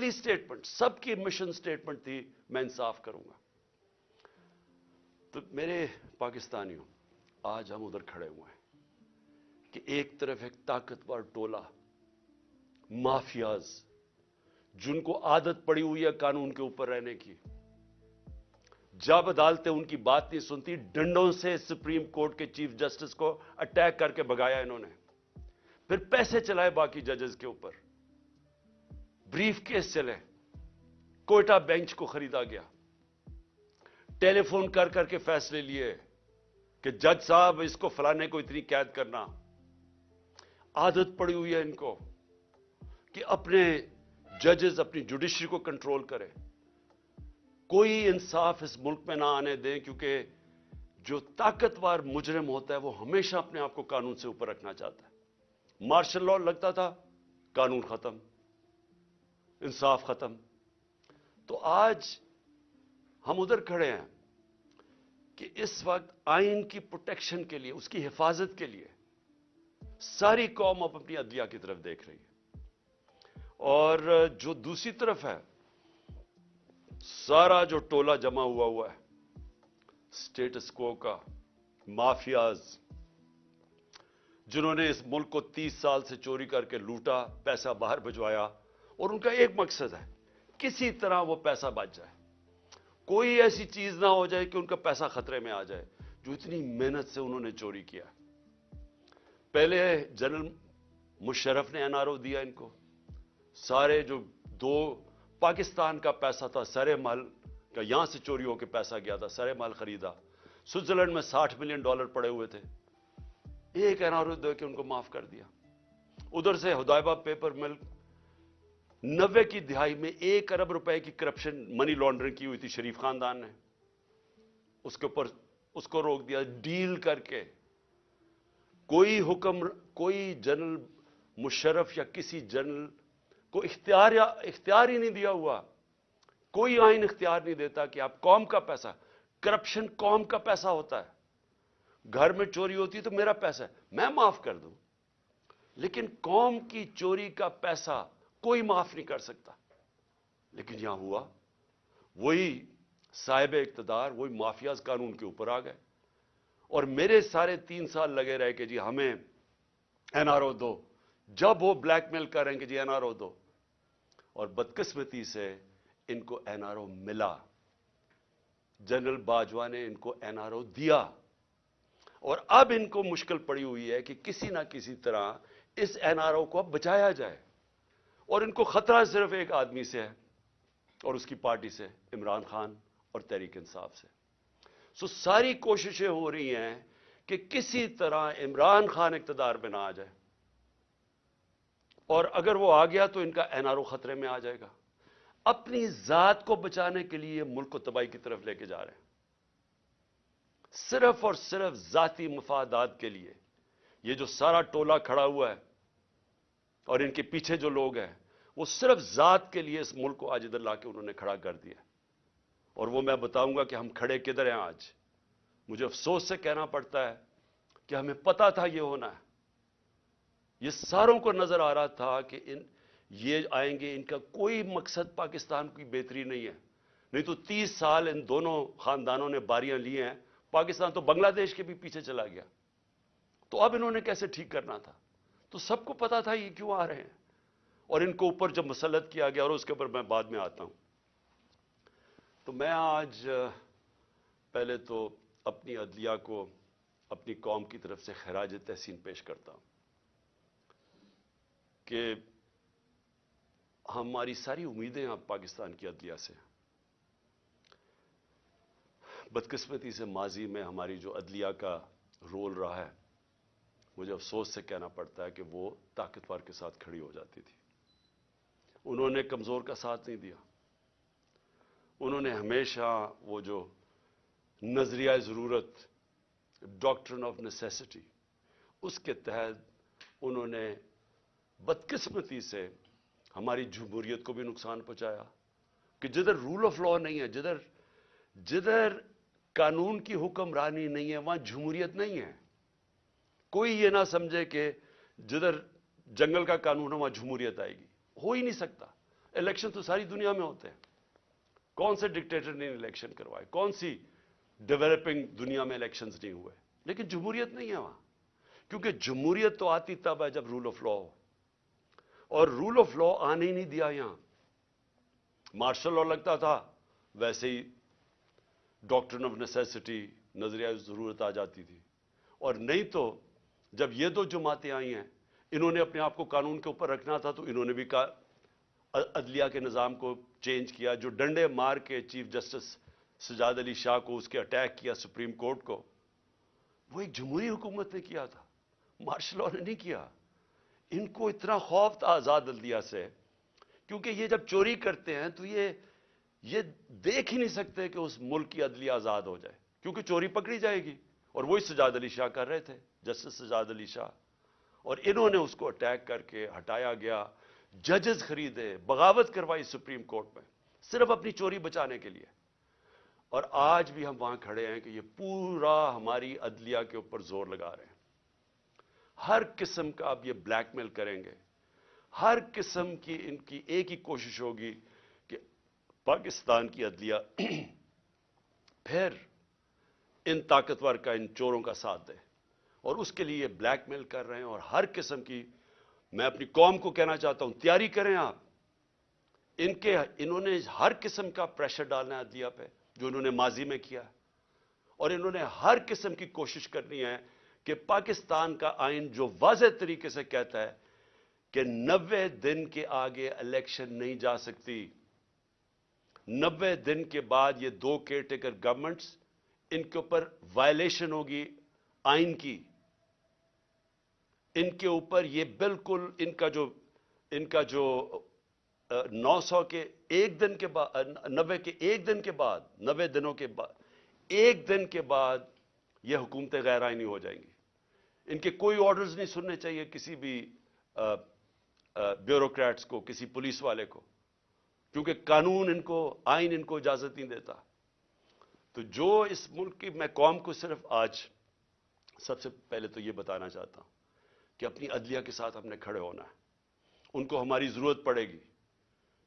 پہلی سٹیٹمنٹ سب کی mission statement تھی، میں انصاف کروں گا۔ تو میرے پاکستانیوں، آج ہم ادھر کھڑے ہوئے ہیں کہ ایک طرف ایک طاقتور ٹولہ، مافیاز، جن کو عادت پڑی ہوئی ہے قانون کے اوپر رہنے کی جب عدالتیں ان کی بات نہیں سنتی، ڈنڈوں سے سپریم کورٹ کے چیف جسٹس کو اٹیک کر کے بگایا انہوں نے۔ پھر پیسے چلائے باقی ججز کے اوپر۔ بریف کیس چلے۔ کوئٹہ بینچ کو خریدا گیا۔ ٹیلی فون کر کر کے فیصلے لیے کہ جج صاحب، اس کو فلانے کو اتنی قید کرنا۔ عادت پڑی ہوئی ہے ان کو کہ اپنے ججز، اپنی جوڈیشری کو کنٹرول کرے۔ کوئی انصاف اس ملک میں نہ آنے دیں کیونکہ جو طاقتور مجرم ہوتا ہے، وہ ہمیشہ اپنے آپ کو قانون سے اوپر رکھنا چاہتا ہے۔ مارشل لا لگتا تھا، قانون ختم۔ انصاف ختم۔ تو آج ہم ادھر کھڑے ہیں کہ اس وقت آئین کی پروٹیکشن کے لیے، اس کی حفاظت کے لیے ساری قوم اب اپنی عدلیہ کی طرف دیکھ رہی ہے۔ اور جو دوسری طرف ہے، سارا جو ٹولہ جمع ہوا ہوا ہے، سٹیٹس کو کا، مافیاز، جنہوں نے اس ملک کو تیس سال سے چوری کر کے لوٹا، پیسہ باہر بھجوایا اور ان کا ایک مقصد ہے، کسی طرح وہ پیسہ بچ جائے۔ کوئی ایسی چیز نہ ہو جائے کہ ان کا پیسہ خطرے میں آ جائے، جو اتنی محنت سے انہوں نے چوری کیا۔ پہلے جنرل مشرف نے این آر او دیا ان کو۔ سارے جو دو پاکستان کا پیسہ تھا سرے مال کا، یہاں سے چوری ہو کے پیسہ گیا تھا سرے مال خریدا۔ سوئٹزرلینڈ میں ساٹھ ملین ڈالر پڑے ہوئے تھے۔ ایک این آر او دے کے ان کو معاف کر دیا۔ ادھر سے ہدایبہ پیپر مل نوے کی دہائی میں ایک ارب روپے کی کرپشن منی لانڈرنگ کی ہوئی تھی، شریف خاندان نے۔ اس کے اوپر اس کو روک دیا، ڈیل کر کے۔ کوئی حکم، کوئی جنرل مشرف یا کسی جنرل کو اختیار یا اختیار ہی نہیں دیا ہوا۔ کوئی آئین اختیار نہیں دیتا کہ آپ قوم کا پیسہ، کرپشن قوم کا پیسہ ہوتا ہے۔ گھر میں چوری ہوتی ہے تو میرا پیسہ ہے، میں معاف کر دوں۔ لیکن قوم کی چوری کا پیسہ کوئی معاف نہیں کر سکتا۔ لیکن یہاں ہوا، وہی صاحب اقتدار، وہی مافیاز قانون کے اوپر آ گئے۔ اور میرے سارے تین سال لگے رہے کہ جی ہمیں این آر او دو۔ جب وہ بلیک میل کریں کہ جی این آر او دو۔ اور بدقسمتی سے ان کو این آر او ملا۔ جنرل باجوہ نے ان کو این آر او دیا۔ اور اب ان کو مشکل پڑی ہوئی ہے کہ کسی نہ کسی طرح اس این آر او کو اب بچایا جائے۔ اور ان کو خطرہ صرف ایک آدمی سے ہے اور اس کی پارٹی سے، عمران خان اور تحریک انصاف سے۔ سو ساری کوششیں ہو رہی ہیں کہ کسی طرح عمران خان اقتدار میں نہ آ جائے۔ اور اگر وہ آ گیا تو ان کا این آر او خطرے میں آ جائے گا۔ اپنی ذات کو بچانے کے لیے ملک کو تباہی کی طرف لے کے جا رہے ہیں۔ صرف اور صرف ذاتی مفادات کے لیے۔ یہ جو سارا ٹولہ کھڑا ہوا ہے اور ان کے پیچھے جو لوگ ہیں وہ صرف ذات کے لیے اس ملک کو آج ادھر لا کے انہوں نے کھڑا کر دیا اور وہ میں بتاؤں گا کہ ہم کھڑے کدھر ہیں آج؟ مجھے افسوس سے کہنا پڑتا ہے کہ ہمیں پتا تھا یہ ہونا ہے۔ یہ ساروں کو نظر آ رہا تھا کہ ان یہ آئیں گے، ان کا کوئی مقصد پاکستان کی بہتری نہیں ہے۔ نہیں تو تیس سال ان دونوں خاندانوں نے باریاں لی ہیں۔ پاکستان تو بنگلہ دیش کے بھی پیچھے چلا گیا۔ تو اب انہوں نے کیسے ٹھیک کرنا تھا؟ تو سب کو پتا تھا یہ کیوں آ رہے ہیں۔ اور ان کو اوپر جب مسلط کیا گیا اور اس کے اوپر میں بعد میں آتا ہوں۔ تو میں آج، پہلے تو اپنی عدلیہ کو اپنی قوم کی طرف سے خراج تحسین پیش کرتا ہوں کہ ہماری ساری امیدیں اب پاکستان کی عدلیہ سے بدقسمتی سے ماضی میں ہماری جو عدلیہ کا رول رہا ہے، مجھے افسوس سے کہنا پڑتا ہے کہ وہ طاقتور کے ساتھ کھڑی ہو جاتی تھی۔ انہوں نے کمزور کا ساتھ نہیں دیا۔ انہوں نے ہمیشہ وہ جو نظریہ ضرورت ڈاکٹرن آف نیسیسٹی اس کے تحت انہوں نے بدقسمتی سے ہماری جمہوریت کو بھی نقصان پہنچایا۔ کہ جدھر رول آف لا نہیں ہے، جدھر جدھر قانون کی حکمرانی نہیں ہے، وہاں جمہوریت نہیں ہے۔ کوئی یہ نہ سمجھے کہ جدھر جنگل کا قانون ہے، وہاں جمہوریت آئے گی۔ ہو ہی نہیں سکتا۔ الیکشن تو ساری دنیا میں ہوتے ہیں۔ کون سے ڈکٹیٹر نے الیکشن کروائے؟ کون سی ڈیولپنگ دنیا میں الیکشنز نہیں ہوئے؟ لیکن جمہوریت نہیں ہے وہاں۔ کیونکہ جمہوریت تو آتی تب ہے جب رول آف لا ہو۔ اور رول آف لا آنے ہی نہیں دیا یہاں۔ مارشل لا لگتا تھا، ویسے ہی ڈاکٹرن آف نیسیسٹی نظریہ ضرورت آ جاتی تھی۔ اور نہیں تو جب یہ دو جماعتیں آئی ہیں انہوں نے اپنے آپ کو قانون کے اوپر رکھنا تھا تو انہوں نے بھی عدلیہ کے نظام کو چینج کیا، جو ڈنڈے مار کے چیف جسٹس سجاد علی شاہ کو اس کے اٹیک کیا سپریم کورٹ کو، وہ ایک جمہوری حکومت نے کیا تھا، مارشل لاء نے نہیں کیا۔ ان کو اتنا خوف تھا آزاد عدلیہ سے، کیونکہ یہ جب چوری کرتے ہیں تو یہ یہ دیکھ ہی نہیں سکتے کہ اس ملک کی عدلیہ آزاد ہو جائے، کیونکہ چوری پکڑی جائے گی۔ اور وہی سجاد علی شاہ کر رہے تھے، جسٹس سجاد علی شاہ۔ اور انہوں نے اس کو اٹیک کر کے ہٹایا گیا۔ ججز خریدے، بغاوت کروائی سپریم کورٹ میں، صرف اپنی چوری بچانے کے لیے۔ اور آج بھی ہم وہاں کھڑے ہیں کہ یہ پورا ہماری عدلیہ کے اوپر زور لگا رہے ہیں۔ ہر قسم کا آپ یہ بلیک میل کریں گے۔ ہر قسم کی ان کی ایک ہی کوشش ہوگی کہ پاکستان کی عدلیہ پھر ان طاقتور کا، ان چوروں کا ساتھ دے۔ اور اس کے لیے بلیک میل کر رہے ہیں اور ہر قسم کی میں اپنی قوم کو کہنا چاہتا ہوں، تیاری کریں آپ۔ ان کے، انہوں نے ہر قسم کا پریشر ڈالنا ہے دیا پہ، جو انہوں نے ماضی میں کیا۔ ہے اور انہوں نے ہر قسم کی کوشش کرنی ہے کہ پاکستان کا آئین جو واضح طریقے سے کہتا ہے کہ نوے دن کے آگے الیکشن نہیں جا سکتی۔ نوے دن کے بعد یہ دو کیئر ٹیکر گورنمنٹس ان کے اوپر وائلیشن ہوگی، آئین کی۔ ان کے اوپر یہ بالکل ان کا جو ان کا جو نو سو کے ایک دن کے بعد نوے کے ایک دن کے بعد، نوے دنوں کے بعد ایک دن کے بعد یہ حکومتیں غیر آئینی ہو جائیں گی۔ ان کے کوئی آرڈرز نہیں سننے چاہیے کسی بھی بیوروکریٹس کو، کسی پولیس والے کو۔ کیونکہ قانون ان کو، آئین ان کو اجازت نہیں دیتا۔ تو جو اس ملک کی، میں قوم کو صرف آج سب سے پہلے تو یہ بتانا چاہتا ہوں۔ کہ اپنی عدلیہ کے ساتھ ہم نے کھڑے ہونا ہے۔ ان کو ہماری ضرورت پڑے گی،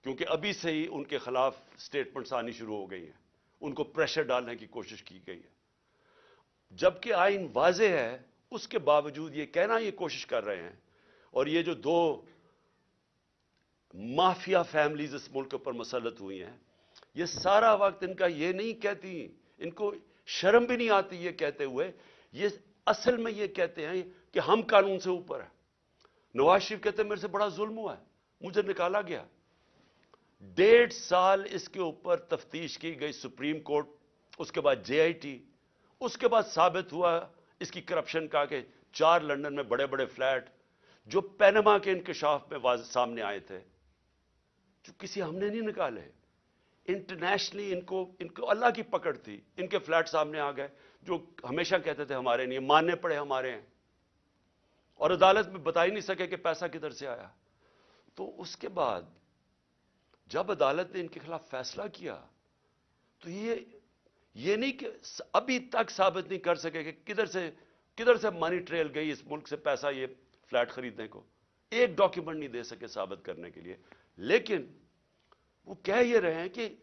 کیونکہ ابھی سے ہی ان کے خلاف سٹیٹمنٹس آنی شروع ہو گئی ہیں۔ ان کو پریشر ڈالنے کی کوشش کی گئی ہے۔ جبکہ آئین واضح ہے، اس کے باوجود یہ کہنا، یہ کوشش کر رہے ہیں۔ اور یہ جو دو مافیا فیملیز اس ملک پر مسلط ہوئی ہیں، یہ سارا وقت ان کا یہ نہیں کہتی، ان کو شرم بھی نہیں آتی یہ کہتے ہوئے۔ یہ اصل میں یہ کہتے ہیں کہ ہم قانون سے اوپر ہیں۔ نواز شریف کہتے ہیں میرے سے بڑا ظلم ہوا ہے، مجھے نکالا گیا۔ ڈیڑھ سال اس کے اوپر تفتیش کی گئی سپریم کورٹ، اس کے بعد جے آئی ٹی، اس کے بعد ثابت ہوا اس کی کرپشن کا کہ چار لندن میں بڑے بڑے فلیٹ جو پینما کے انکشاف میں واضح سامنے آئے تھے، جو کسی ہم نے نہیں نکالے۔ انٹرنیشنلی ان کو ان کو اللہ کی پکڑ تھی۔ ان کے فلیٹ سامنے آ گئے، جو ہمیشہ کہتے تھے ہمارے نہیں، ماننے پڑے ہمارے ہیں۔ اور عدالت میں بتا ہی نہیں سکے کہ پیسہ کدھر سے آیا۔ تو اس کے بعد جب عدالت نے ان کے خلاف فیصلہ کیا، تو یہ یہ نہیں کہ ابھی تک ثابت نہیں کر سکے کہ کدھر سے کدھر سے منی ٹریل گئی اس ملک سے پیسہ یہ فلیٹ خریدنے کو۔ ایک ڈاکیومنٹ نہیں دے سکے ثابت کرنے کے لیے۔ لیکن وہ کہہ یہ رہے ہیں کہ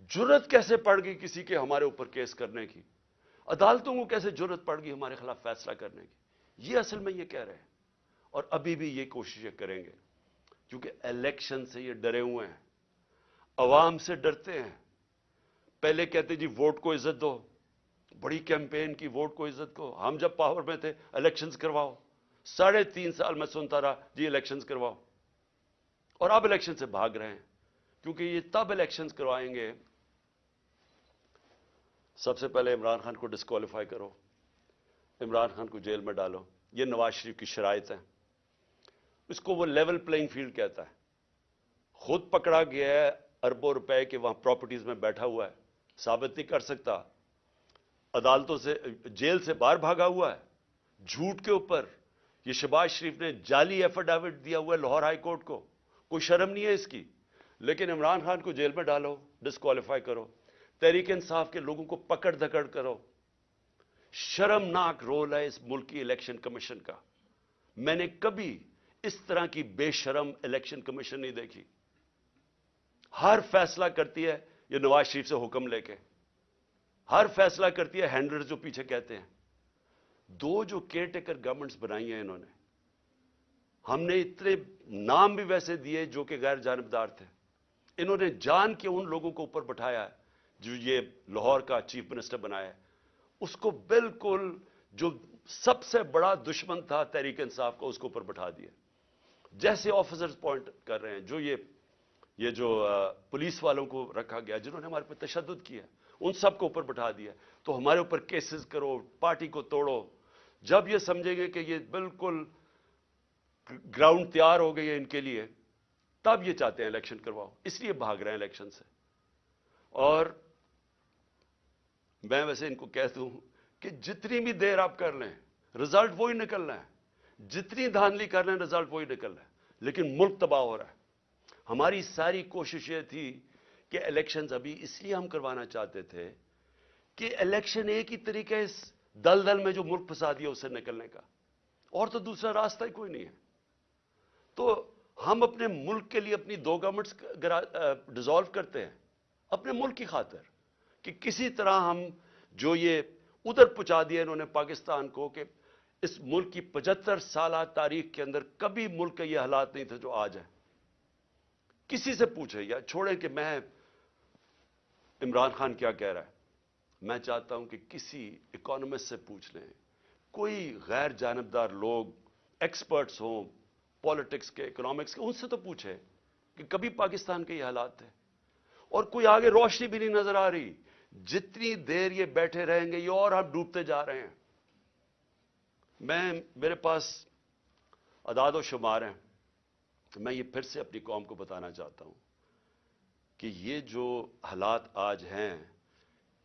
جرت کیسے پڑ گئی کسی کے ہمارے اوپر کیس کرنے کی؟ عدالتوں کو کیسے جرت پڑ گئی ہمارے خلاف فیصلہ کرنے کی؟ یہ اصل میں یہ کہہ رہے ہیں۔ اور ابھی بھی یہ کوششیں کریں گے۔ کیونکہ الیکشن سے یہ ڈرے ہوئے ہیں۔ عوام سے ڈرتے ہیں۔ پہلے کہتے جی ووٹ کو عزت دو۔ بڑی کیمپین کی ووٹ کو عزت کو۔ ہم جب پاور میں تھے، الیکشنز کرواؤ۔ ساڑھے تین سال میں سنتا رہا جی الیکشنز کرواؤ۔ اور اب الیکشن سے بھاگ رہے ہیں۔ کیونکہ یہ تب الیکشنز کروائیں گے۔ سب سے پہلے عمران خان کو ڈسکوالیفائی کرو۔ عمران خان کو جیل میں ڈالو۔ یہ نواز شریف کی شرائط ہے اس کو وہ لیول پلئنگ فیلڈ کہتا ہے۔ خود پکڑا گیا ہے اربوں روپے کے وہاں پراپرٹیز میں بیٹھا ہوا ہے۔ ثابت نہیں کر سکتا۔ عدالتوں سے، جیل سے باہر بھاگا ہوا ہے۔ جھوٹ کے اوپر۔ یہ شباز شریف نے جعلی ایفیڈیوٹ دیا ہوا ہے لاہور ہائی کورٹ کو۔ کوئی شرم نہیں ہے اس کی۔ لیکن عمران خان کو جیل میں ڈالو ڈسکوالیفائی کرو۔ تحریک انصاف کے لوگوں کو پکڑ دھکڑ کرو۔ شرمناک رول ہے اس ملکی الیکشن کمیشن کا۔ میں نے کبھی اس طرح کی بے شرم الیکشن کمیشن نہیں دیکھی۔ ہر فیصلہ کرتی ہے یہ نواز شریف سے حکم لے کے۔ ہر فیصلہ کرتی ہے ہینڈلر جو پیچھے کہتے ہیں۔ دو جو کیئر ٹیکر گورنمنٹس بنائی ہیں انہوں نے۔ ہم نے اتنے نام بھی ویسے دیے جو کہ غیر جانبدار تھے۔ انہوں نے جان کے ان لوگوں کو اوپر بٹھایا ہے جو یہ لاہور کا چیف منسٹر بنایا ہے۔ اس کو بالکل جو سب سے بڑا دشمن تھا تحریک انصاف کو اس کو اوپر بٹھا دیا۔ جیسے آفیسرز پوائنٹ کر رہے ہیں، جو یہ یہ جو پولیس والوں کو رکھا گیا، جنہوں نے ہمارے پہ تشدد کیا ان سب کو اوپر بٹھا دیا۔ تو ہمارے اوپر کیسز کرو پارٹی کو توڑو۔ جب یہ سمجھیں گے کہ یہ بالکل گراؤنڈ تیار ہو گئی ہے ان کے لیے، تب یہ چاہتے ہیں الیکشن کرواؤ۔ اس لیے بھاگ رہے ہیں الیکشن سے۔ اور میں ویسے ان کو کہتا ہوں کہ جتنی بھی دیر آپ کر لیں رزلٹ وہی نکلنا ہے۔ جتنی دھاندلی کر لیں رزلٹ وہی نکلنا ہے۔ لیکن ملک تباہ ہو رہا ہے۔ ہماری ساری کوشش یہ تھی کہ الیکشنز ابھی اس لیے ہم کروانا چاہتے تھے کہ الیکشن ایک ہی طریقے اس دل دل میں جو ملک پھنسا دیا اسے نکلنے کا۔ اور تو دوسرا راستہ ہی کوئی نہیں ہے۔ تو ہم اپنے ملک کے لیے اپنی دو گورنمنٹس ڈیزالو کرتے ہیں۔ اپنے ملک کی خاطر۔ کہ کسی طرح ہم جو یہ ادھر پہنچا دیا انہوں نے پاکستان کو کہ اس ملک کی پچہتر سالہ تاریخ کے اندر کبھی ملک کا یہ حالات نہیں تھے جو آج ہیں۔ کسی سے پوچھے یا چھوڑیں کہ میں عمران خان کیا کہہ رہا ہے۔ میں چاہتا ہوں کہ کسی اکانومسٹ سے پوچھ لیں۔ کوئی غیر جانبدار لوگ ایکسپرٹس ہوں پالیٹکس کے اکنامکس کے، ان سے تو پوچھے کہ کبھی پاکستان کے یہ حالات تھے۔ اور کوئی آگے روشنی بھی نہیں نظر آ رہی۔ جتنی دیر یہ بیٹھے رہیں گے، یہ اور ہم ڈوبتے جا رہے ہیں۔ میں، میرے پاس اداد و شمار ہیں۔ میں یہ پھر سے اپنی قوم کو بتانا چاہتا ہوں کہ یہ جو حالات آج ہیں،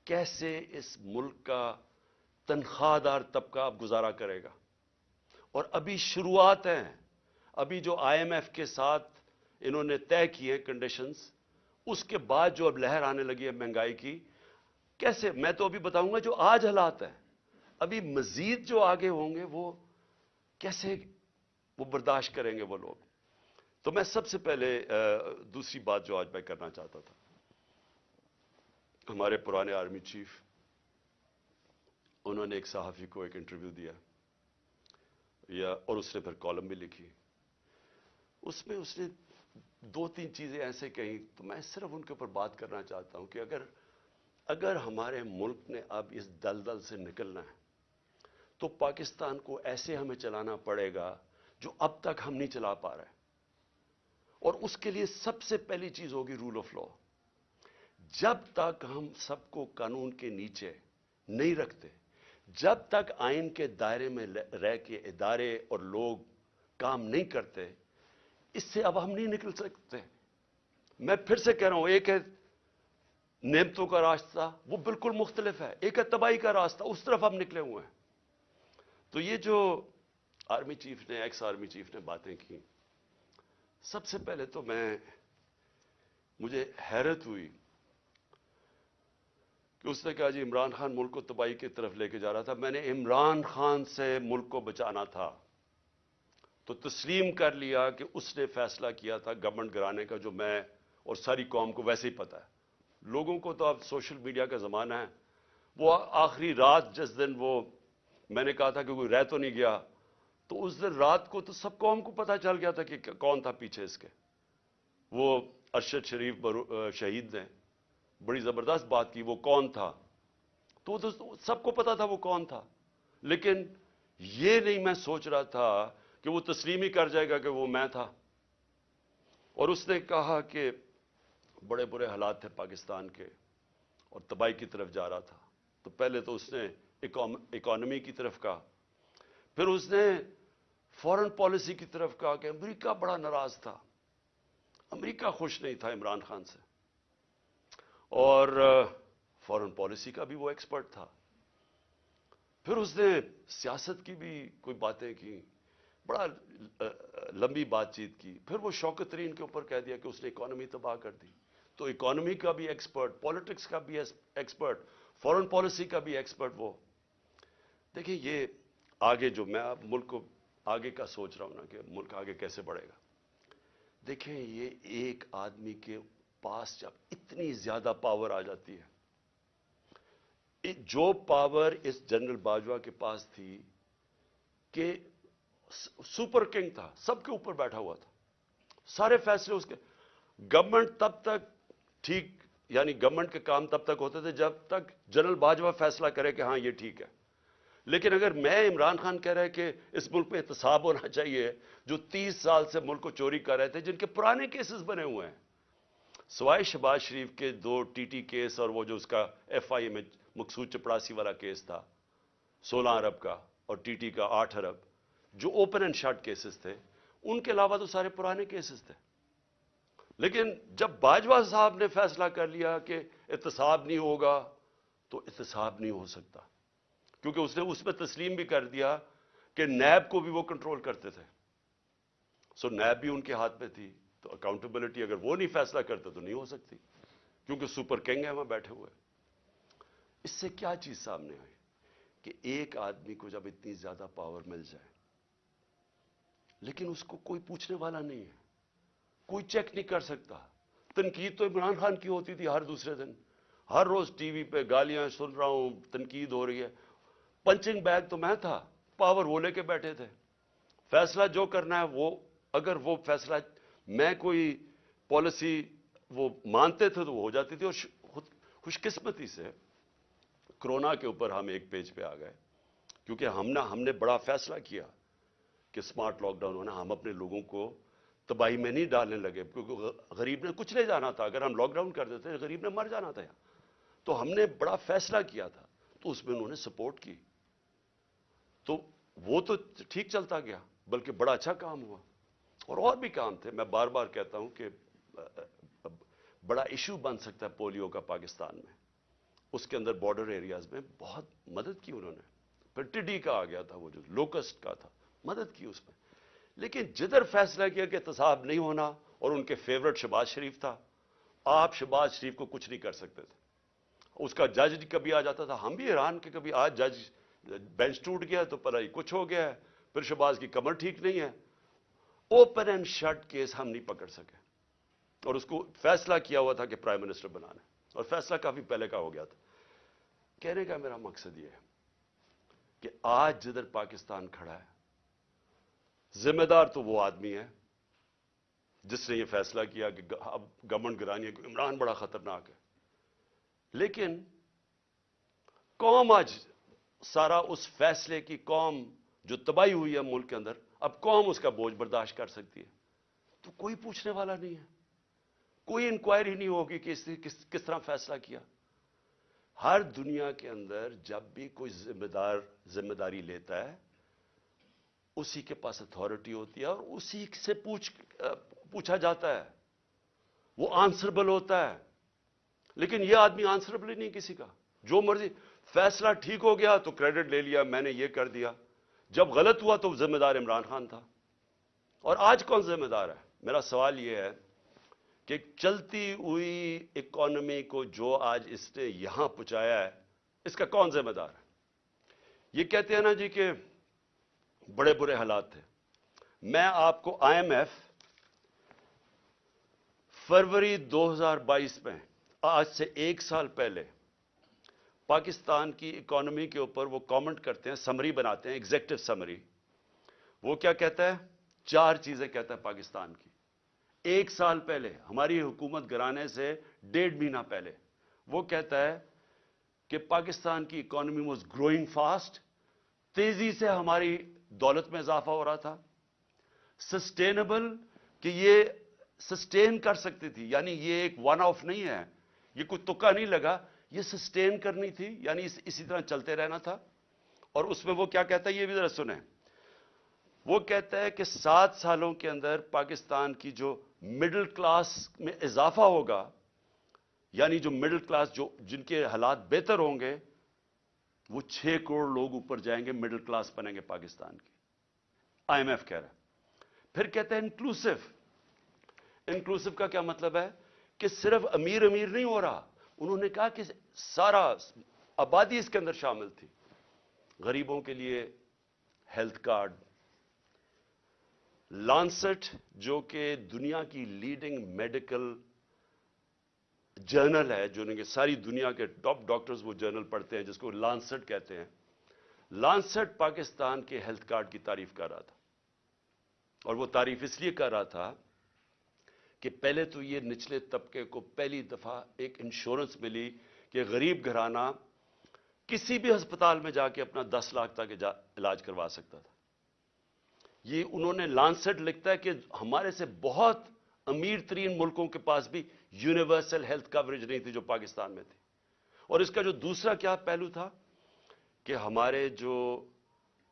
کیسے اس ملک کا تنخواہ دار طبقہ اب گزارا کرے گا؟ اور ابھی شروعات ہیں۔ ابھی جو آئی ایم ایف کے ساتھ انہوں نے طے کیے کنڈیشنز اس کے بعد جو اب لہر آنے لگی ہے مہنگائی کی کیسے؟ میں تو ابھی بتاؤں گا جو آج حالات ہیں۔ ابھی مزید جو آگے ہوں گے وہ کیسے وہ برداشت کریں گے وہ لوگ۔ تو میں سب سے پہلے دوسری بات جو آج میں کرنا چاہتا تھا۔ ہمارے پرانے آرمی چیف، انہوں نے ایک صحافی کو ایک انٹرویو دیا۔ یا، اور اس نے پھر کالم بھی لکھی۔ اس میں اس نے دو تین چیزیں ایسے کہیں۔ تو میں صرف ان کے اوپر بات کرنا چاہتا ہوں کہ اگر اگر ہمارے ملک نے اب اس دلدل سے نکلنا ہے، تو پاکستان کو ایسے ہمیں چلانا پڑے گا جو اب تک ہم نہیں چلا پا رہے۔ اور اس کے لیے سب سے پہلی چیز ہوگی رول آف لا جب تک ہم سب کو قانون کے نیچے نہیں رکھتے، جب تک آئین کے دائرے میں رہ کے ادارے اور لوگ کام نہیں کرتے، اس سے اب ہم نہیں نکل سکتے۔ میں پھر سے کہہ رہا ہوں، ایک ہے نعمتوں کا راستہ وہ بالکل مختلف ہے۔ ایک ہے تباہی کا راستہ، اس طرف ہم نکلے ہوئے ہیں۔ تو یہ جو آرمی چیف نے، ایکس آرمی چیف نے باتیں کی، سب سے پہلے تو میں، مجھے حیرت ہوئی کہ اس نے کہا جی عمران خان ملک کو تباہی کی طرف لے کے جا رہا تھا۔ میں نے عمران خان سے ملک کو بچانا تھا۔ تو تسلیم کر لیا کہ اس نے فیصلہ کیا تھا گورنمنٹ گرانے کا، جو میں اور ساری قوم کو ویسے ہی پتا ہے۔ لوگوں کو تو اب سوشل میڈیا کا زمانہ ہے۔ وہ آخری رات جس دن وہ میں نے کہا تھا کہ کوئی رہ تو نہیں گیا، تو اس دن رات کو تو سب قوم کو پتا چل گیا تھا کہ کون تھا پیچھے اس کے۔ وہ ارشد شریف شہید نے بڑی زبردست بات کی، وہ کون تھا؟ تو سب کو پتا تھا وہ کون تھا۔ لیکن یہ نہیں میں سوچ رہا تھا کہ وہ تسلیم ہی کر جائے گا کہ وہ میں تھا۔ اور اس نے کہا کہ بڑے برے حالات تھے پاکستان کے اور تباہی کی طرف جا رہا تھا۔ تو پہلے تو اس نے اکانومی کی طرف کہا۔ پھر اس نے فورن پالیسی کی طرف کہا کہ امریکہ بڑا ناراض تھا۔ امریکہ خوش نہیں تھا عمران خان سے۔ اور فورن پالیسی کا بھی وہ ایکسپرٹ تھا۔ پھر اس نے سیاست کی بھی کوئی باتیں کی، بڑا لمبی بات چیت کی۔ پھر وہ شوکت ترین کے اوپر کہہ دیا کہ اس نے اکانومی تباہ کر دی۔ تو اکانومی کا بھی ایکسپرٹ پالیٹکس کا بھی ایکسپرٹ فورن پالیسی کا بھی ایکسپرٹ وہ. دیکھیں یہ آگے جو میں اب ملک کو آگے کا سوچ رہا ہوں نا کہ ملک آگے کیسے بڑھے گا. دیکھیں یہ ایک آدمی کے پاس جب اتنی زیادہ پاور آ جاتی ہے جو پاور اس جنرل باجوہ کے پاس تھی کہ سپر کنگ تھا، سب کے اوپر بیٹھا ہوا تھا، سارے فیصلے اس کے گورنمنٹ تب تک ٹھیک یعنی گورنمنٹ کے کام تب تک ہوتے تھے جب تک جنرل باجوہ فیصلہ کرے کہ ہاں یہ ٹھیک ہے۔ لیکن اگر میں عمران خان کہہ رہے کہ اس ملک میں احتساب ہونا چاہیے جو تیس سال سے ملک کو چوری کر رہے تھے جن کے پرانے کیسز بنے ہوئے ہیں۔ سوائے شباز شریف کے دو ٹی ٹی کیس اور وہ جو اس کا ایف آئی میں مقصود چپڑاسی والا کیس تھا، سولہ ارب کا اور ٹی ٹی کا آٹھ ارب جو اوپن اینڈ شارٹ کیسز تھے، ان کے علاوہ تو سارے پرانے کیسز تھے۔ لیکن جب باجوہ صاحب نے فیصلہ کر لیا کہ احتساب نہیں ہوگا تو احتساب نہیں ہو سکتا۔ کیونکہ اس نے اس میں تسلیم بھی کر دیا کہ نیب کو بھی وہ کنٹرول کرتے تھے۔ سو نیب بھی ان کے ہاتھ میں تھی۔ تو اکاؤنٹیبلٹی اگر وہ نہیں فیصلہ کرتے تو نہیں ہو سکتی۔ کیونکہ سپر کنگ ہے وہاں بیٹھے ہوئے۔ اس سے کیا چیز سامنے آئی؟ کہ ایک آدمی کو جب اتنی زیادہ پاور مل جائے، لیکن اس کو کوئی پوچھنے والا نہیں ہے۔ کوئی چیک نہیں کر سکتا۔ تنقید تو عمران خان کی ہوتی تھی ہر دوسرے دن۔ ہر روز ٹی وی پہ گالیاں سن رہا ہوں، تنقید ہو رہی ہے۔ پنچنگ بیگ تو میں تھا، پاور وہ لے کے بیٹھے تھے۔ فیصلہ جو کرنا ہے وہ، اگر وہ فیصلہ میں کوئی پالیسی وہ مانتے تھے تو وہ ہو جاتی تھی۔ اور خوش قسمتی سے کرونا کے اوپر ہم ایک پیج پہ آ گئے۔ کیونکہ ہم نے ہم نے بڑا فیصلہ کیا کہ سمارٹ لاک ڈاؤن ہونا، ہم اپنے لوگوں کو تباہی میں نہیں ڈالنے لگے، کیونکہ غریب نے کچھ لے جانا تھا۔ اگر ہم لاک ڈاؤن کر دیتے، غریب نے مر جانا تھا تو ہم نے بڑا فیصلہ کیا تھا۔ تو اس میں انہوں نے سپورٹ کی۔ تو وہ تو ٹھیک چلتا گیا، بلکہ بڑا اچھا کام ہوا۔ اور اور بھی کام تھے۔ میں بار بار کہتا ہوں کہ، بڑا ایشو بن سکتا ہے پولیو کا پاکستان میں۔ اس کے اندر بارڈر ایریاز میں بہت مدد کی انہوں نے۔ پھر ٹڈی کا آ گیا تھا وہ جو لوکسٹ کا تھا۔ مدد کی اس میں۔ لیکن جدھر فیصلہ کیا کہ احتساب نہیں ہونا اور ان کے فیورٹ شباز شریف تھا۔ آپ شباز شریف کو کچھ نہیں کر سکتے تھے۔ اس کا جج کبھی آ جاتا تھا۔ ہم بھی ایران کے کبھی آج جج بینچ ٹوٹ گیا تو پر کچھ ہو گیا ہے۔ پھر شباز کی کمر ٹھیک نہیں ہے۔ اوپن اینڈ شٹ کیس ہم نہیں پکڑ سکے۔ اور اس کو فیصلہ کیا ہوا تھا کہ پرائم منسٹر بنانا اور فیصلہ کافی پہلے کا ہو گیا تھا۔ کہنے کا میرا مقصد یہ ہے کہ آج جدھر پاکستان کھڑا ہے۔ ذمہ دار تو وہ آدمی ہے جس نے یہ فیصلہ کیا کہ اب گورنمنٹ گرانی ہے کہ عمران بڑا خطرناک ہے۔ لیکن قوم آج سارا اس فیصلے کی قوم جو تباہی ہوئی ہے ملک کے اندر، اب قوم اس کا بوجھ برداشت کر سکتی ہے۔ تو کوئی پوچھنے والا نہیں ہے۔ کوئی انکوائری نہیں ہوگی کہ اس نے کس طرح فیصلہ کیا۔ ہر دنیا کے اندر جب بھی کوئی ذمہ دار ذمہ داری لیتا ہے اسی کے پاس اتھارٹی ہوتی ہے اور اسی سے پوچھ پوچھا جاتا ہے۔ وہ آنسربل ہوتا ہے۔ لیکن یہ آدمی آنسربل ہی نہیں کسی کا۔ جو مرضی، فیصلہ ٹھیک ہو گیا تو کریڈٹ لے لیا، میں نے یہ کر دیا۔ جب غلط ہوا تو ذمہ دار عمران خان تھا۔ اور آج کون ذمہ دار ہے؟ میرا سوال یہ ہے کہ چلتی ہوئی اکانومی کو جو آج اس نے یہاں پہنچایا ہے، اس کا کون ذمہ دار ہے؟ یہ کہتے ہیں نا جی کہ بڑے برے حالات تھے۔ میں آپ کو آئی ایم ایف فروری دو ہزار بائیس میں، آج سے ایک سال پہلے، پاکستان کی اکانومی کے اوپر وہ کامنٹ کرتے ہیں، سمری بناتے ہیں، ایگزیکٹو سمری۔ وہ کیا کہتا ہے؟ چار چیزیں کہتا ہے پاکستان کی۔ ایک سال پہلے، ہماری حکومت گرانے سے ڈیڑھ مہینہ پہلے، وہ کہتا ہے کہ پاکستان کی اکانومی واز گروئنگ فاسٹ، تیزی سے ہماری دولت میں اضافہ ہو رہا تھا۔ سسٹینبل کہ یہ سسٹین کر سکتی تھی یعنی یہ ایک ون آف نہیں ہے۔ یہ کوئی تکا نہیں لگا، یہ سسٹین کرنی تھی یعنی اسی طرح چلتے رہنا تھا۔ اور اس میں وہ کیا کہتا ہے، یہ بھی ذرا سنیں۔ وہ کہتا ہے کہ سات سالوں کے اندر پاکستان کی جو مڈل کلاس میں اضافہ ہوگا یعنی جو مڈل کلاس جو جن کے حالات بہتر ہوں گے وہ چھ کروڑ لوگ اوپر جائیں گے مڈل کلاس بنیں گے پاکستان کی آئی ایم ایف کہہ رہا ہے۔ پھر کہتے ہیں انکلوسو انکلوسو کا کیا مطلب ہے؟ کہ صرف امیر امیر نہیں ہو رہا۔ انہوں نے کہا کہ سارا آبادی اس کے اندر شامل تھی۔ غریبوں کے لیے ہیلتھ کارڈ۔ لانسٹ، جو کہ دنیا کی لیڈنگ میڈیکل جرنل ہے جو کہ ساری دنیا کے ٹاپ ڈاکٹرز وہ جرنل پڑھتے ہیں، جس کو لانسٹ کہتے ہیں۔ لانسٹ پاکستان کے ہیلتھ کارڈ کی تعریف کر رہا تھا۔ اور وہ تعریف اس لیے کر رہا تھا کہ پہلے تو یہ نچلے طبقے کو پہلی دفعہ ایک انشورنس ملی کہ غریب گھرانہ کسی بھی ہسپتال میں جا کے اپنا دس لاکھ تک علاج کروا سکتا تھا۔ یہ انہوں نے لانسٹ لکھتا ہے کہ ہمارے سے بہت امیر ترین ملکوں کے پاس بھی یونیورسل ہیلتھ کوریج نہیں تھی جو پاکستان میں تھی۔ اور اس کا جو دوسرا کیا پہلو تھا کہ ہمارے جو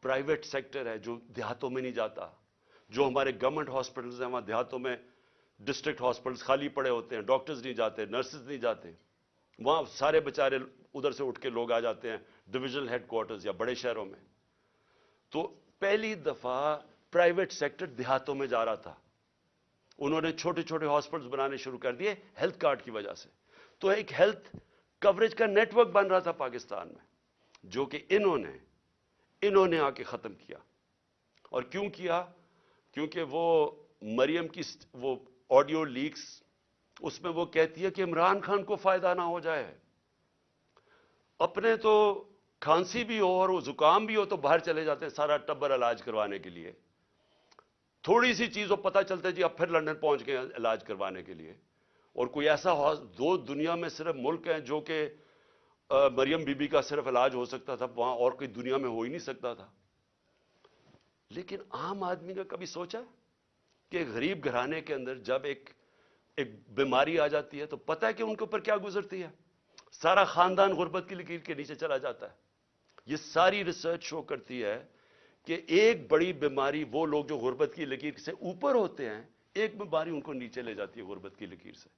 پرائیویٹ سیکٹر ہے، جو دیہاتوں میں نہیں جاتا، جو ہمارے گورنمنٹ ہاسپٹلز ہیں، وہاں دیہاتوں میں ڈسٹرکٹ ہاسپٹلز خالی پڑے ہوتے ہیں ڈاکٹرز نہیں جاتے نرسز نہیں جاتے۔ وہاں سارے بچارے ادھر سے اٹھ کے لوگ آ جاتے ہیں ڈویژنل ہیڈ کوارٹرز یا بڑے شہروں میں۔ تو پہلی دفعہ پرائیویٹ سیکٹر دیہاتوں میں جا رہا تھا۔ انہوں نے چھوٹے چھوٹے ہاسپٹلز بنانے شروع کر دیے ہیلتھ کارڈ کی وجہ سے۔ تو ایک ہیلتھ کوریج کا نیٹ ورک بن رہا تھا پاکستان میں، جو کہ انہوں نے انہوں نے آ کے ختم کیا۔ اور کیوں کیا؟ کیونکہ وہ مریم کی وہ آڈیو لیکس، اس میں وہ کہتی ہے کہ عمران خان کو فائدہ نہ ہو جائے۔ اپنے تو کھانسی بھی ہو اور وہ زکام بھی ہو تو باہر چلے جاتے ہیں سارا ٹبر علاج کروانے کے لیے۔ تھوڑی سی چیز وہ پتہ چلتا ہے جی اب پھر لندن پہنچ گئے علاج کروانے کے لیے۔ اور کوئی ایسا دو دنیا میں صرف ملک ہیں جو کہ مریم بی بی کا صرف علاج ہو سکتا تھا، وہاں اور کوئی دنیا میں ہو ہی نہیں سکتا تھا۔ لیکن عام آدمی کا کبھی سوچا کہ غریب گھرانے کے اندر جب ایک ایک بیماری آ جاتی ہے تو پتہ ہے کہ ان کے اوپر کیا گزرتی ہے۔ سارا خاندان غربت کی لکیر کے نیچے چلا جاتا ہے۔ یہ ساری ریسرچ شو کرتی ہے کہ ایک بڑی بیماری وہ لوگ جو غربت کی لکیر سے اوپر ہوتے ہیں، ایک بیماری ان کو نیچے لے جاتی ہے غربت کی لکیر سے۔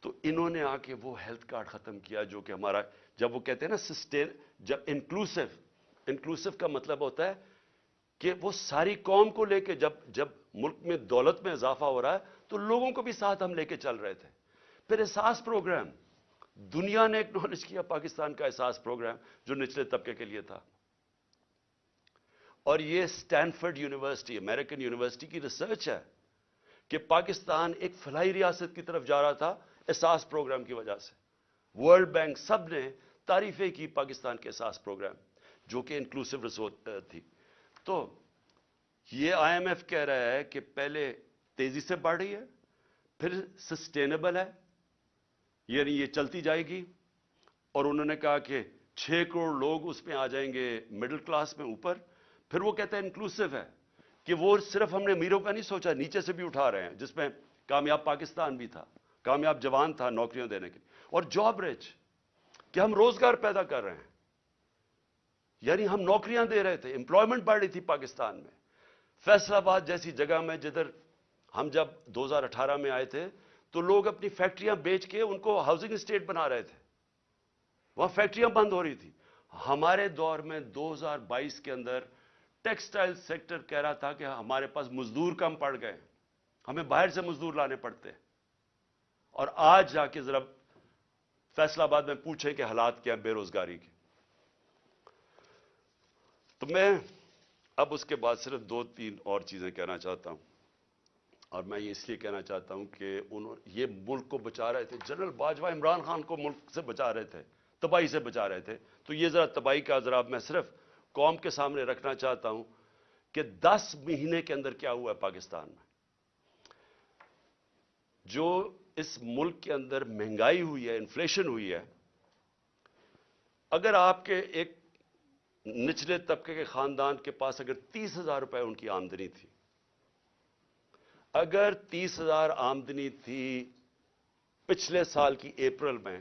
تو انہوں نے آ کے وہ ہیلتھ کارڈ ختم کیا جو کہ ہمارا جب وہ کہتے ہیں نا سسٹین، جب انکلوسو انکلوسو کا مطلب ہوتا ہے کہ وہ ساری قوم کو لے کے جب جب ملک میں دولت میں اضافہ ہو رہا ہے تو لوگوں کو بھی ساتھ ہم لے کے چل رہے تھے۔ پھر احساس پروگرام، دنیا نے ایکنالج کیا، پاکستان کا احساس پروگرام جو نچلے طبقے کے لیے تھا۔ اور یہ سٹینفرڈ یونیورسٹی امریکن یونیورسٹی کی ریسرچ ہے کہ پاکستان ایک فلائی ریاست کی طرف جا رہا تھا احساس پروگرام کی وجہ سے۔ ورلڈ بینک سب نے تعریفیں کی پاکستان کے احساس پروگرام، جو کہ انکلوسو ریسورٹ تھی۔ تو یہ آئی ایم ایف کہہ رہا ہے کہ پہلے تیزی سے بڑھ رہی ہے، پھر سسٹینیبل ہے یعنی یہ چلتی جائے گی۔ اور انہوں نے کہا کہ چھ کروڑ لوگ اس میں آ جائیں گے مڈل کلاس میں اوپر۔ پھر وہ کہتے ہیں انکلوسو ہے کہ وہ صرف ہم نے امیروں کا نہیں سوچا، نیچے سے بھی اٹھا رہے ہیں، جس میں کامیاب پاکستان بھی تھا، کامیاب جوان تھا نوکریاں دینے کے اور جاب ریچ کہ ہم روزگار پیدا کر رہے ہیں۔ یعنی ہم نوکریاں دے رہے تھے امپلائمنٹ بڑھ رہی تھی پاکستان میں۔ فیصل آباد جیسی جگہ میں جدھر ہم جب دو ہزار اٹھارہ میں آئے تھے، تو لوگ اپنی فیکٹریاں بیچ کے ان کو ہاؤسنگ اسٹیٹ بنا رہے تھے۔ وہاں فیکٹریاں بند ہو رہی تھی ہمارے دور میں دو ہزار بائیس کے اندر ٹیکسٹائل سیکٹر کہہ رہا تھا کہ ہمارے پاس مزدور کم پڑ گئے ہمیں باہر سے مزدور لانے پڑتے اور آج جا کے ذرا فیصلہ آباد میں پوچھے کہ حالات کیا بے روزگاری کے۔ تو میں اب اس کے بعد صرف دو تین اور چیزیں کہنا چاہتا ہوں۔ اور میں یہ اس لیے کہنا چاہتا ہوں کہ انہوں یہ ملک کو بچا رہے تھے۔ جنرل باجوہ عمران خان کو ملک سے بچا رہے تھے، تباہی سے بچا رہے تھے۔ تو یہ ذرا تباہی کا ذرا میں صرف قوم کے سامنے رکھنا چاہتا ہوں کہ دس مہینے کے اندر کیا ہوا ہے پاکستان میں۔ جو اس ملک کے اندر مہنگائی ہوئی ہے، انفلیشن ہوئی ہے، اگر آپ کے ایک نچلے طبقے کے خاندان کے پاس اگر تیس ہزار روپے ان کی آمدنی تھی، اگر تیس ہزار آمدنی تھی پچھلے سال کی اپریل میں،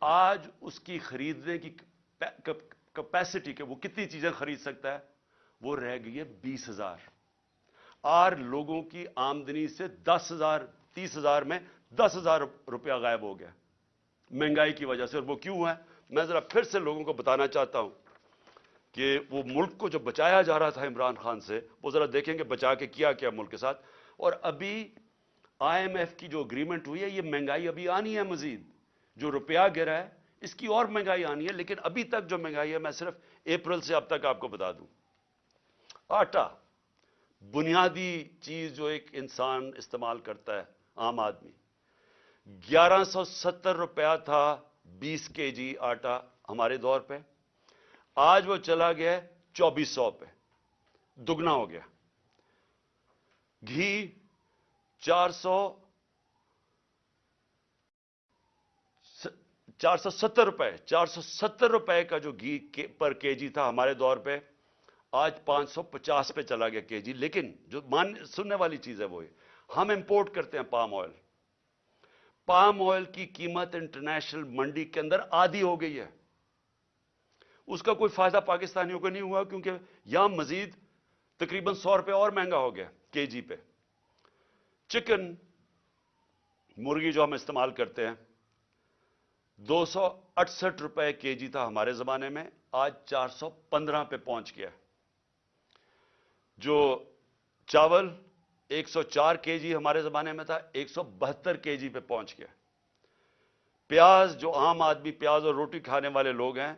آج اس کی خریدنے کی کیپیسٹی کے وہ کتنی چیزیں خرید سکتا ہے، وہ رہ گئی ہے بیس ہزار۔ آر لوگوں کی آمدنی سے دس ہزار، تیس ہزار میں دس ہزار روپیہ غائب ہو گیا۔ مہنگائی کی وجہ سے، اور وہ کیوں ہے؟ میں ذرا پھر سے لوگوں کو بتانا چاہتا ہوں کہ وہ ملک کو جو بچایا جا رہا تھا عمران خان سے، وہ ذرا دیکھیں گے بچا کے کیا کیا ملک کے ساتھ۔ اور ابھی آئی ایم ایف کی جو اگریمنٹ ہوئی ہے، یہ مہنگائی ابھی آنی ہے مزید۔ جو روپیہ گرا ہے اس کی اور مہنگائی آنی ہے، لیکن ابھی تک جو مہنگائی ہے، میں صرف اپریل سے اب تک آپ کو بتا دوں۔ آٹا، بنیادی چیز جو ایک انسان استعمال کرتا ہے عام آدمی۔ گیارہ سو ستر روپیہ تھا بیس کے جی آٹا ہمارے دور پہ۔ آج وہ چلا گیا چوبیس سو پہ۔ دگنا ہو گیا۔ گھی چار سو چار سو ستر روپے، چار سو ستر روپے کا جو گھی پر کے جی تھا ہمارے دور پہ، آج پانچ سو پچاس پہ چلا گیا کے جی لیکن جو مان سننے والی چیز ہے وہ ہم امپورٹ کرتے ہیں پام آئل پام آئل کی قیمت انٹرنیشنل منڈی کے اندر آدھی ہو گئی ہے۔ اس کا کوئی فائدہ پاکستانیوں کو نہیں ہوا کیونکہ یہاں مزید تقریباً سو روپے اور مہنگا ہو گیا کے جی پہ۔ چکن مرغی جو ہم استعمال کرتے ہیں دو سو اٹسٹھ روپے کے جی تھا ہمارے زمانے میں، آج چار سو پندرہ پہ پہنچ گیا جو چاول ایک سو چار کے جی ہمارے زمانے میں تھا، ایک سو بہتر کے جی پہ پہنچ گیا۔ پیاز، جو عام آدمی پیاز اور روٹی کھانے والے لوگ ہیں،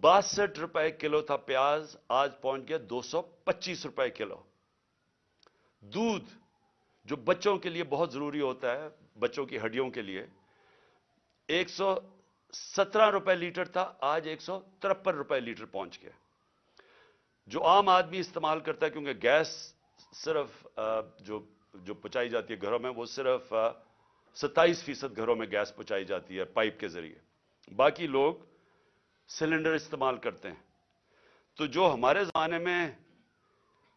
باسٹھ روپے کلو تھا پیاز، آج پہنچ گیا دو سو پچیس روپے کلو۔ دودھ، جو بچوں کے لیے بہت ضروری ہوتا ہے، بچوں کی ہڈیوں کے لیے ایک سو سترہ روپے لیٹر تھا، آج ایک سو ترپن روپے لیٹر پہنچ گیا۔ جو عام آدمی استعمال کرتا ہے، کیونکہ گیس صرف جو جو پچائی جاتی ہے گھروں میں، وہ صرف ستائیس فیصد گھروں میں گیس پہنچائی جاتی ہے پائپ کے ذریعے۔ باقی لوگ سلنڈر استعمال کرتے ہیں۔ تو جو ہمارے زمانے میں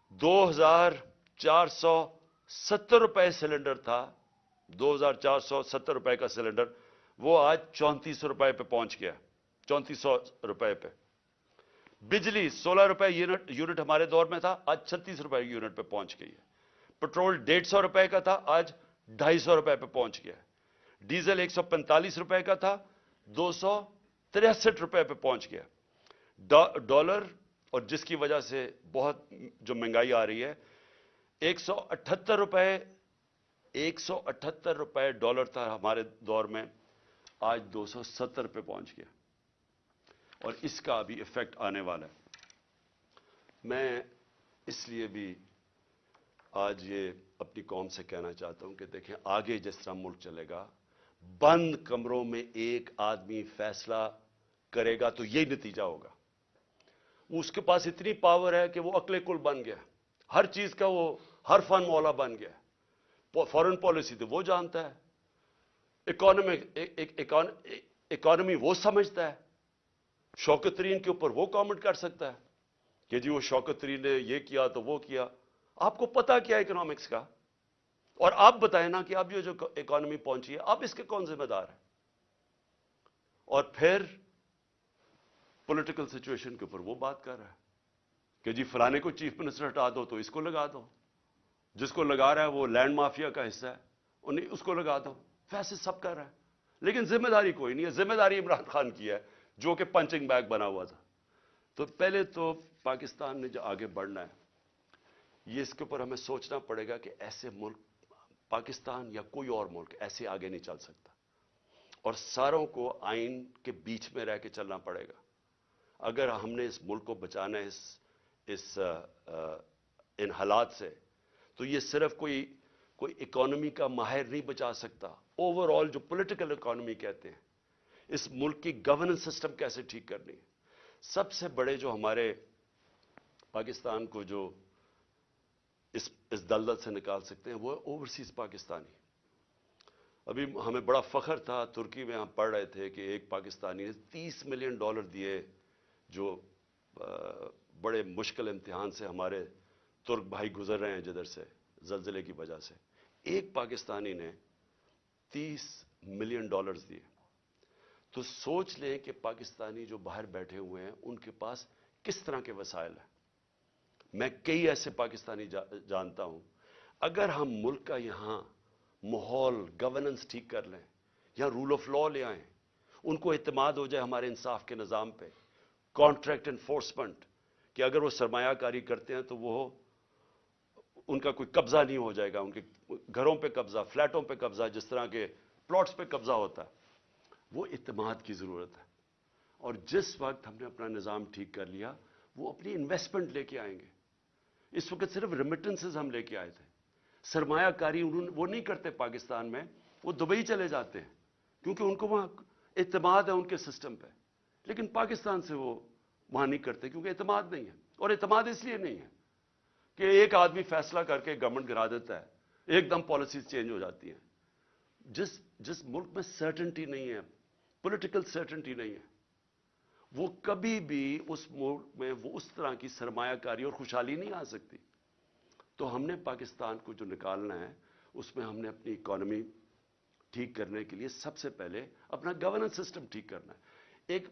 دو ہزار چار سو ستر روپے سلنڈر تھا، دو ہزار چار سو ستر روپے کا سلنڈر وہ آج چونتیس روپے پہ پہنچ گیا، چونتیس سو روپے پہ۔ بجلی، سولہ روپے یونٹ ہمارے دور میں تھا، آج چھتیس روپے یونٹ پہ پہنچ گئی ہے۔ پٹرول ڈیڑھ سو روپے کا تھا، آج ڈھائی سو روپے پہ پہنچ گیا ڈیزل ایک سو پینتالیس روپے کا تھا، دو سو تریسٹھ روپے پہ پہنچ گیا۔ ڈالر، اور جس کی وجہ سے بہت جو مہنگائی آ رہی ہے، ایک سو اٹھتر روپے، ایک سو اٹھتر روپے ڈالر تھا ہمارے دور میں۔ آج دو سو ستر پہ پہنچ گیا اور اس کا بھی افیکٹ آنے والا ہے۔ میں اس لیے بھی آج یہ اپنی قوم سے کہنا چاہتا ہوں کہ دیکھیں آگے جس طرح ملک چلے گا، بند کمروں میں ایک آدمی فیصلہ کرے گا تو یہی نتیجہ ہوگا۔ اس کے پاس اتنی پاور ہے کہ وہ اکلے کل بن گیا۔ ہر چیز کا وہ، ہر فن مولا بن گیا۔ فورن پالیسی تو وہ جانتا ہے۔ اکانومی e, e, e, وہ سمجھتا ہے۔ شوکت ترین کے اوپر وہ کامنٹ کر سکتا ہے کہ جی وہ شوکت ترین نے یہ کیا تو وہ کیا۔ آپ کو پتا کیا اکنامکس کا؟ اور آپ بتائیں نا کہ اب یہ جو اکانومی پہنچی ہے، اب اس کے کون ذمہ دار ہے اور پھر پولیٹیکل سچویشن کے اوپر وہ بات کر رہا ہے کہ جی فلانے کو چیف منسٹر ہٹا دو تو اس کو لگا دو۔ جس کو لگا رہا ہے وہ لینڈ مافیا کا حصہ ہے، انہیں اس کو لگا دو۔ فیصلے سب کر رہا ہے۔ لیکن ذمہ داری کوئی نہیں ہے۔ ذمہ داری عمران خان کی ہے، جو کہ پنچنگ بیگ بنا ہوا تھا۔ تو پہلے تو پاکستان نے جو آگے بڑھنا ہے، یہ اس کے اوپر ہمیں سوچنا پڑے گا کہ ایسے ملک، پاکستان یا کوئی اور ملک ایسے آگے نہیں چل سکتا۔ اور ساروں کو آئین کے بیچ میں رہ کے چلنا پڑے گا۔ اگر ہم نے اس ملک کو بچانا ہے، اس اس ان حالات سے، تو یہ صرف کوئی کوئی اکانومی کا ماہر نہیں بچا سکتا۔ اوور آل جو پولیٹیکل اکانومی کہتے ہیں، اس ملک کی گورننس سسٹم کیسے ٹھیک کرنی ہے؟ سب سے بڑے جو ہمارے پاکستان کو جو اس اس دلدل سے نکال سکتے ہیں، وہ اوورسیز پاکستانی۔ ابھی ہمیں بڑا فخر تھا، ترکی میں ہم پڑھ رہے تھے کہ ایک پاکستانی نے تیس ملین ڈالر دیے جو بڑے مشکل امتحان سے ہمارے ترک بھائی گزر رہے ہیں جدھر سے۔ زلزلے کی وجہ سے۔ ایک پاکستانی نے تیس ملین ڈالرز دیے۔ تو سوچ لیں کہ پاکستانی جو باہر بیٹھے ہوئے ہیں، ان کے پاس کس طرح کے وسائل ہیں؟ میں کئی ایسے پاکستانی جانتا ہوں۔ اگر ہم ملک کا یہاں ماحول گورننس ٹھیک کر لیں یہاں رول آف لا لے آئیں، ان کو اعتماد ہو جائے ہمارے انصاف کے نظام پہ کانٹریکٹ انفورسمنٹ کہ اگر وہ سرمایہ کاری کرتے ہیں تو وہ ان کا کوئی قبضہ نہیں ہو جائے گا، ان کے گھروں پہ قبضہ، فلیٹوں پہ قبضہ، جس طرح کے پلاٹس پہ قبضہ ہوتا ہے، وہ اعتماد کی ضرورت ہے۔ اور جس وقت ہم نے اپنا نظام ٹھیک کر لیا، وہ اپنی انویسٹمنٹ لے کے آئیں گے۔ اس وقت صرف ریمیٹنسز ہم لے کے آئے تھے۔ سرمایہ کاری انہوں وہ نہیں کرتے پاکستان میں، وہ دبئی چلے جاتے ہیں۔ کیونکہ ان کو وہاں اعتماد ہے ان کے سسٹم پہ۔ لیکن پاکستان سے وہ وہاں نہیں کرتے، کیونکہ اعتماد نہیں ہے۔ اور اعتماد اس لیے نہیں ہے۔ کہ ایک آدمی فیصلہ کر کے گورنمنٹ گرا دیتا ہے، ایک دم پالیسیز چینج ہو جاتی ہیں۔ جس جس ملک میں سرٹنٹی نہیں ہے پولیٹیکل سرٹنٹی نہیں ہے، وہ کبھی بھی اس ملک میں وہ اس طرح کی سرمایہ کاری اور خوشحالی نہیں آ سکتی۔ تو ہم نے پاکستان کو جو نکالنا ہے، اس میں ہم نے اپنی اکانومی ٹھیک کرنے کے لیے سب سے پہلے اپنا گورننس سسٹم ٹھیک کرنا ہے۔ ایک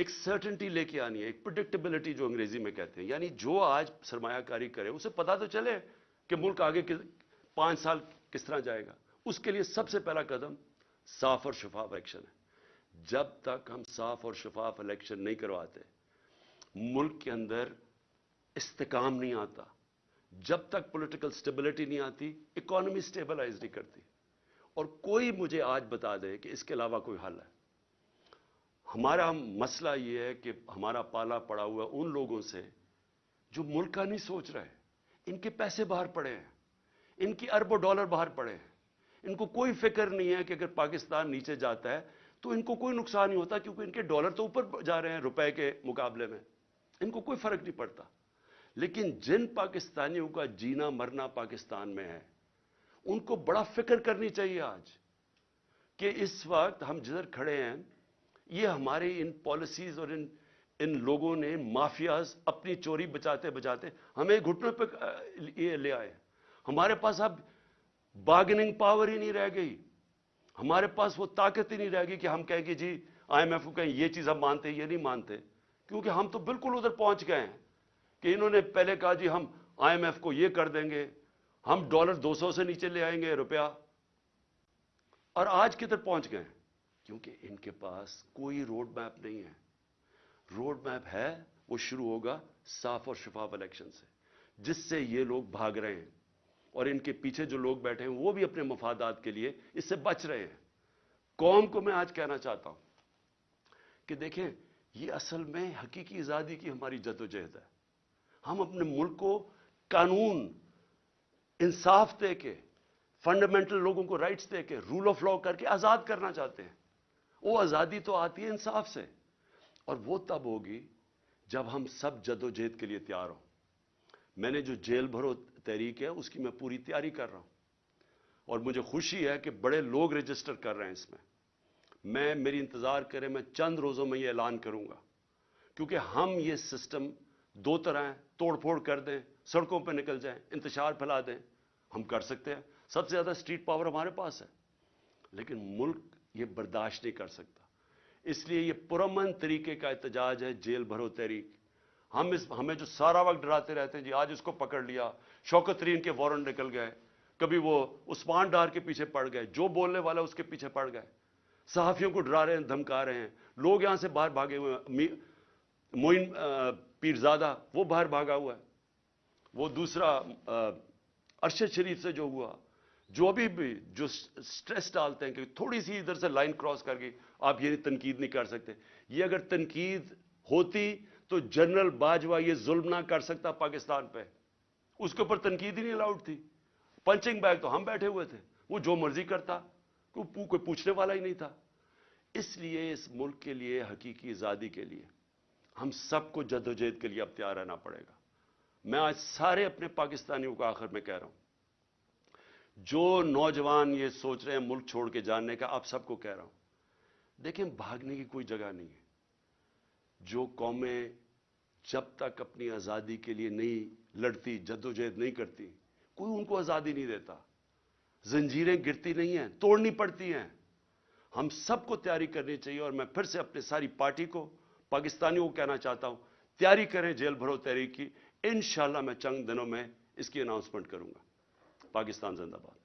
ایک سرٹنٹی لے کے آنی ہے، ایک پرڈکٹیبلٹی جو انگریزی میں کہتے ہیں۔ یعنی جو آج سرمایہ کاری کرے، اسے پتا تو چلے کہ ملک آگے پانچ سال کس طرح جائے گا۔ اس کے لیے سب سے پہلا قدم صاف اور شفاف الیکشن ہے۔ جب تک ہم صاف اور شفاف الیکشن نہیں کرواتے، ملک کے اندر استقام نہیں آتا۔ جب تک پولیٹیکل سٹیبلٹی نہیں آتی اکانومی سٹیبلائز نہیں کرتی۔ اور کوئی مجھے آج بتا دے کہ اس کے علاوہ کوئی حل ہے۔ ہمارا مسئلہ یہ ہے کہ ہمارا پالا پڑا ہوا ان لوگوں سے جو ملک کا نہیں سوچ رہے ان کے پیسے باہر پڑے ہیں۔ ان کی اربوں ڈالر باہر پڑے ہیں۔ ان کو کوئی فکر نہیں ہے کہ اگر پاکستان نیچے جاتا ہے تو ان کو کوئی نقصان نہیں ہوتا کیونکہ ان کے ڈالر تو اوپر جا رہے ہیں روپے کے مقابلے میں۔ ان کو کوئی فرق نہیں پڑتا۔ لیکن جن پاکستانیوں کا جینا مرنا پاکستان میں ہے، ان کو بڑا فکر کرنی چاہیے آج کہ اس وقت ہم جدھر کھڑے ہیں یہ ہمارے ان پالیسیز اور ان ان لوگوں نے مافیاز اپنی چوری بچاتے بچاتے ہمیں گھٹنوں پہ یہ لے آئے۔ ہمارے پاس اب بارگننگ پاور ہی نہیں رہ گئی۔ ہمارے پاس وہ طاقت ہی نہیں رہ گئی کہ ہم کہیں کہ جی آئی ایم ایف کو کہیں یہ چیز ہم مانتے، یہ نہیں مانتے۔ کیونکہ ہم تو بالکل ادھر پہنچ گئے ہیں کہ انہوں نے پہلے کہا جی ہم آئی ایم ایف کو یہ کر دیں گے، ہم ڈالر دو سو سے نیچے لے آئیں گے، روپیہ۔ اور آج کدھر پہنچ گئے ہیں؟ کیونکہ ان کے پاس کوئی روڈ میپ نہیں ہے۔ روڈ میپ ہے، وہ شروع ہوگا صاف اور شفاف الیکشن سے، جس سے یہ لوگ بھاگ رہے ہیں۔ اور ان کے پیچھے جو لوگ بیٹھے ہیں، وہ بھی اپنے مفادات کے لیے اس سے بچ رہے ہیں۔ قوم کو میں آج کہنا چاہتا ہوں کہ دیکھیں، یہ اصل میں حقیقی آزادی کی ہماری جد و جہد ہے۔ ہم اپنے ملک کو قانون، انصاف دے کے فنڈامنٹل لوگوں کو رائٹس دے کے رول آف لا کر کے آزاد کرنا چاہتے ہیں۔ وہ آزادی تو آتی ہے انصاف سے۔ اور وہ تب ہوگی جب ہم سب جد و جہد کے لیے تیار ہوں۔ میں نے جو جیل بھرو تحریک ہے، اس کی میں پوری تیاری کر رہا ہوں۔ اور مجھے خوشی ہے کہ بڑے لوگ رجسٹر کر رہے ہیں اس میں۔ میں، میری انتظار کرے، میں چند روزوں میں یہ اعلان کروں گا۔ کیونکہ ہم یہ سسٹم دو طرح ہیں، توڑ پھوڑ کر دیں، سڑکوں پہ نکل جائیں، انتشار پھیلا دیں۔ ہم کر سکتے ہیں۔ سب سے زیادہ اسٹریٹ پاور ہمارے پاس ہے۔ لیکن ملک یہ برداشت نہیں کر سکتا۔ اس لیے یہ پرامن طریقے کا احتجاج ہے، جیل بھرو تحریک۔ ہم اس، ہمیں جو سارا وقت ڈراتے رہتے ہیں جی آج اس کو پکڑ لیا، شوکت ترین کے وارنٹ نکل گئے۔ کبھی وہ عثمان ڈار کے پیچھے پڑ گئے، جو بولنے والا اس کے پیچھے پڑ گئے۔ صحافیوں کو ڈرا رہے ہیں، دھمکا رہے ہیں۔ لوگ یہاں سے باہر بھاگے ہوئے ہیں۔ موئن پیرزادہ، وہ باہر بھاگا ہوا ہے۔ وہ دوسرا ارشد شریف سے جو ہوا جو ابھی بھی جو سٹریس ڈالتے ہیں کہ تھوڑی سی ادھر سے لائن کراس کر کے آپ یہ تنقید نہیں کر سکتے۔ یہ اگر تنقید ہوتی تو جنرل باجوہ یہ ظلم نہ کر سکتا پاکستان پہ۔ اس کے اوپر تنقید ہی نہیں الاؤڈ تھی۔ پنچنگ بیگ تو ہم بیٹھے ہوئے تھے۔ وہ جو مرضی کرتا کوئی پوچھنے والا ہی نہیں تھا۔ اس لیے اس ملک کے لیے، حقیقی آزادی کے لیے ہم سب کو جد و جہد کے لیے اب تیار رہنا پڑے گا۔ میں آج سارے اپنے پاکستانیوں کو آخر میں کہہ رہا ہوں۔ جو نوجوان یہ سوچ رہے ہیں ملک چھوڑ کے جاننے کا آپ سب کو کہہ رہا ہوں۔ دیکھیں، بھاگنے کی کوئی جگہ نہیں ہے۔ جو قومیں جب تک اپنی آزادی کے لیے نہیں لڑتی جدوجہد نہیں کرتی، کوئی ان کو آزادی نہیں دیتا۔ زنجیریں گرتی نہیں ہیں، توڑنی پڑتی ہیں۔ ہم سب کو تیاری کرنی چاہیے اور میں پھر سے اپنے ساری پارٹی کو، پاکستانیوں کو کہنا چاہتا ہوں، تیاری کریں، جیل بھرو تحریک کی۔ انشاءاللہ میں چند دنوں میں اس کی اناؤنسمنٹ کروں گا۔ پاکستان زندہ باد۔